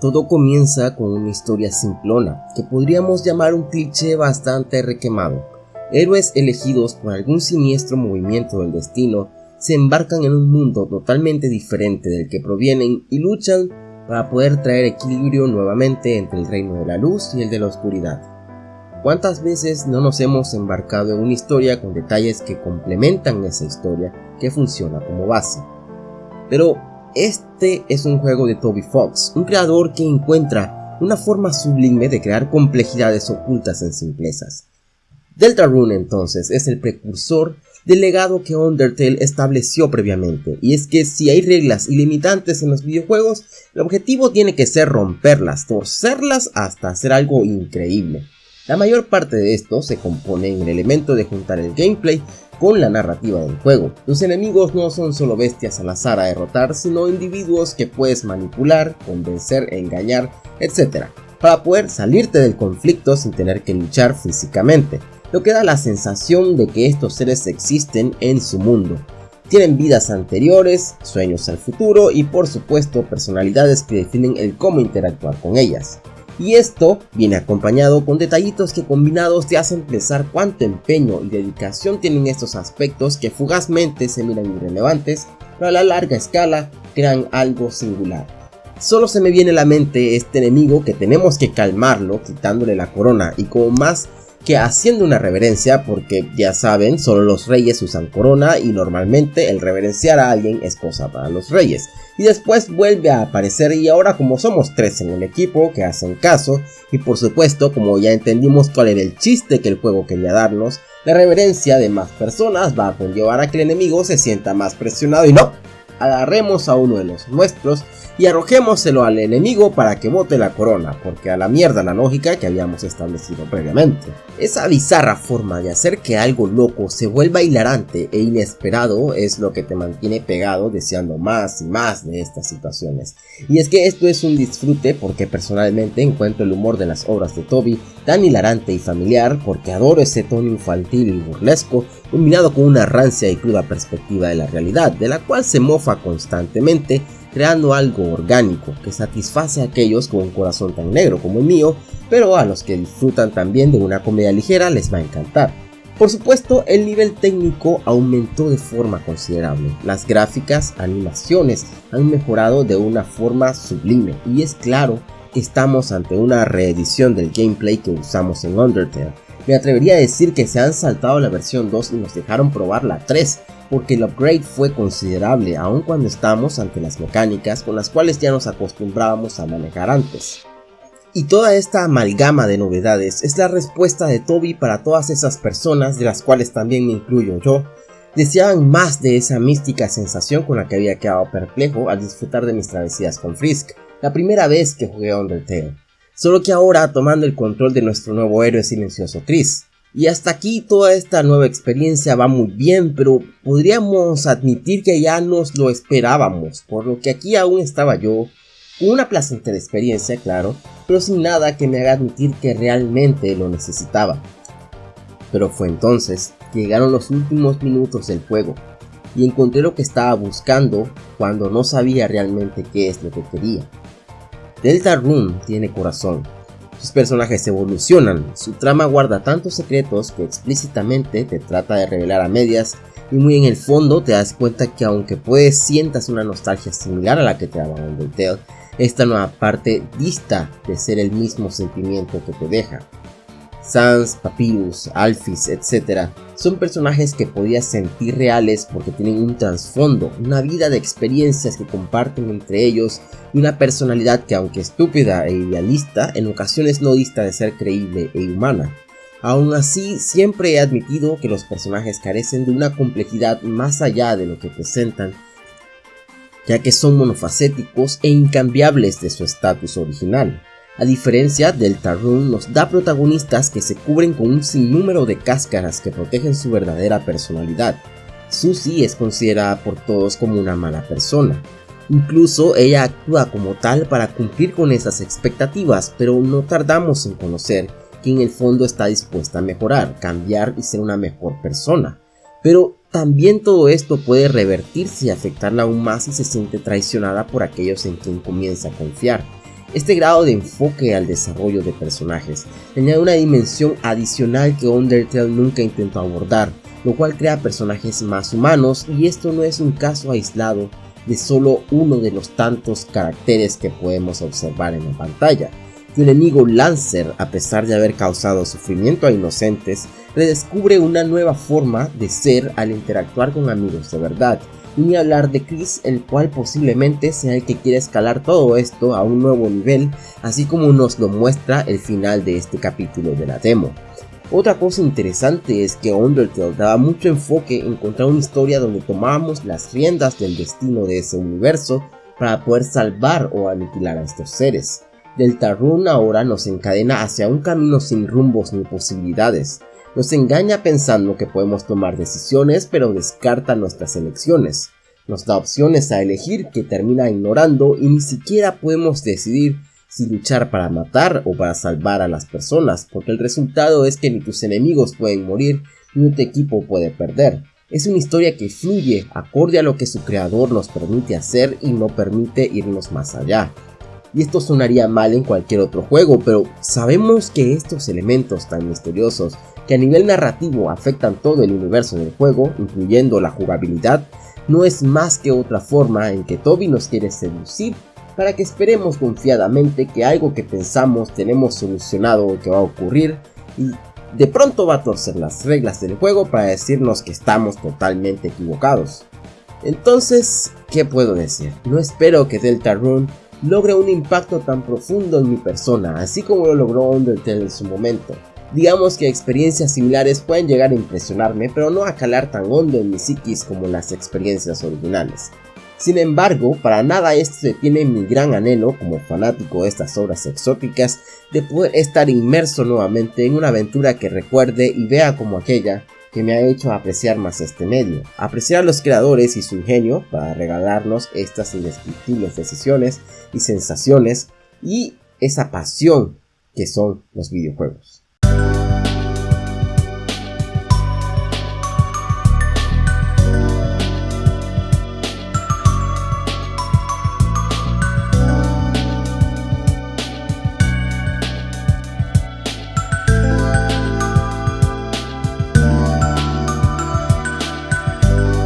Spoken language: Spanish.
Todo comienza con una historia simplona, que podríamos llamar un cliché bastante requemado. Héroes elegidos por algún siniestro movimiento del destino se embarcan en un mundo totalmente diferente del que provienen y luchan para poder traer equilibrio nuevamente entre el reino de la luz y el de la oscuridad. ¿Cuántas veces no nos hemos embarcado en una historia con detalles que complementan esa historia que funciona como base? Pero este es un juego de Toby Fox, un creador que encuentra una forma sublime de crear complejidades ocultas en simplezas. Deltarune entonces es el precursor del legado que Undertale estableció previamente, y es que si hay reglas ilimitantes en los videojuegos, el objetivo tiene que ser romperlas, torcerlas hasta hacer algo increíble. La mayor parte de esto se compone en el elemento de juntar el gameplay con la narrativa del juego. Los enemigos no son solo bestias al azar a derrotar, sino individuos que puedes manipular, convencer, engañar, etc. Para poder salirte del conflicto sin tener que luchar físicamente, lo que da la sensación de que estos seres existen en su mundo. Tienen vidas anteriores, sueños al futuro y por supuesto personalidades que definen el cómo interactuar con ellas. Y esto viene acompañado con detallitos que combinados te hacen pensar cuánto empeño y dedicación tienen estos aspectos que fugazmente se miran irrelevantes, pero a la larga escala crean algo singular. Solo se me viene a la mente este enemigo que tenemos que calmarlo quitándole la corona y como más que haciendo una reverencia porque ya saben, solo los reyes usan corona y normalmente el reverenciar a alguien es cosa para los reyes. Y después vuelve a aparecer y ahora como somos tres en el equipo que hacen caso y por supuesto como ya entendimos cuál era el chiste que el juego quería darnos, la reverencia de más personas va a conllevar a que el enemigo se sienta más presionado y no, agarremos a uno de los nuestros y arrojémoselo al enemigo para que bote la corona, porque a la mierda la lógica que habíamos establecido previamente. Esa bizarra forma de hacer que algo loco se vuelva hilarante e inesperado es lo que te mantiene pegado deseando más y más de estas situaciones. Y es que esto es un disfrute porque personalmente encuentro el humor de las obras de Toby tan hilarante y familiar porque adoro ese tono infantil y burlesco combinado con una rancia y cruda perspectiva de la realidad, de la cual se mofa constantemente creando algo orgánico que satisface a aquellos con un corazón tan negro como el mío, pero a los que disfrutan también de una comedia ligera les va a encantar. Por supuesto, el nivel técnico aumentó de forma considerable. Las gráficas, animaciones han mejorado de una forma sublime y es claro que estamos ante una reedición del gameplay que usamos en Undertale. Me atrevería a decir que se han saltado la versión 2 y nos dejaron probar la 3, porque el upgrade fue considerable aun cuando estamos ante las mecánicas con las cuales ya nos acostumbrábamos a manejar antes. Y toda esta amalgama de novedades es la respuesta de Toby para todas esas personas, de las cuales también me incluyo yo, deseaban más de esa mística sensación con la que había quedado perplejo al disfrutar de mis travesías con Frisk, la primera vez que jugué Undertale. Solo que ahora tomando el control de nuestro nuevo héroe silencioso Chris. Y hasta aquí toda esta nueva experiencia va muy bien, pero podríamos admitir que ya nos lo esperábamos, por lo que aquí aún estaba yo, con una placentera experiencia, claro, pero sin nada que me haga admitir que realmente lo necesitaba. Pero fue entonces que llegaron los últimos minutos del juego, y encontré lo que estaba buscando cuando no sabía realmente qué es lo que quería. Delta Room tiene corazón, sus personajes evolucionan, su trama guarda tantos secretos que explícitamente te trata de revelar a medias y muy en el fondo te das cuenta que aunque puedes sientas una nostalgia similar a la que te daba Undertale, esta nueva parte dista de ser el mismo sentimiento que te deja. Sans, Papyrus, Alphys, etc. Son personajes que podías sentir reales porque tienen un trasfondo, una vida de experiencias que comparten entre ellos y una personalidad que aunque estúpida e idealista, en ocasiones no dista de ser creíble e humana. Aún así, siempre he admitido que los personajes carecen de una complejidad más allá de lo que presentan, ya que son monofacéticos e incambiables de su estatus original. A diferencia del Tarun nos da protagonistas que se cubren con un sinnúmero de cáscaras que protegen su verdadera personalidad. Susie es considerada por todos como una mala persona. Incluso ella actúa como tal para cumplir con esas expectativas, pero no tardamos en conocer que en el fondo está dispuesta a mejorar, cambiar y ser una mejor persona. Pero también todo esto puede revertirse y afectarla aún más si se siente traicionada por aquellos en quien comienza a confiar Este grado de enfoque al desarrollo de personajes añade una dimensión adicional que Undertale nunca intentó abordar, lo cual crea personajes más humanos y esto no es un caso aislado de solo uno de los tantos caracteres que podemos observar en la pantalla. Tu enemigo Lancer, a pesar de haber causado sufrimiento a inocentes, redescubre una nueva forma de ser al interactuar con amigos de verdad, ni hablar de Chris, el cual posiblemente sea el que quiere escalar todo esto a un nuevo nivel, así como nos lo muestra el final de este capítulo de la demo. Otra cosa interesante es que Undertale daba mucho enfoque en encontrar una historia donde tomábamos las riendas del destino de ese universo para poder salvar o aniquilar a estos seres. Deltarune ahora nos encadena hacia un camino sin rumbos ni posibilidades, nos engaña pensando que podemos tomar decisiones pero descarta nuestras elecciones. Nos da opciones a elegir que termina ignorando y ni siquiera podemos decidir si luchar para matar o para salvar a las personas, porque el resultado es que ni tus enemigos pueden morir ni tu equipo puede perder. Es una historia que fluye acorde a lo que su creador nos permite hacer y no permite irnos más allá. Y esto sonaría mal en cualquier otro juego, pero sabemos que estos elementos tan misteriosos que a nivel narrativo afectan todo el universo del juego, incluyendo la jugabilidad, no es más que otra forma en que Toby nos quiere seducir para que esperemos confiadamente que algo que pensamos tenemos solucionado que va a ocurrir y de pronto va a torcer las reglas del juego para decirnos que estamos totalmente equivocados. Entonces, ¿qué puedo decir? No espero que Deltarune logre un impacto tan profundo en mi persona, así como lo logró Undertale en su momento. Digamos que experiencias similares pueden llegar a impresionarme, pero no a calar tan hondo en mi psiquis como las experiencias originales. Sin embargo, para nada esto detiene mi gran anhelo como fanático de estas obras exóticas de poder estar inmerso nuevamente en una aventura que recuerde y vea como aquella que me ha hecho apreciar más este medio, apreciar a los creadores y su ingenio para regalarnos estas indescriptibles decisiones y sensaciones y esa pasión que son los videojuegos.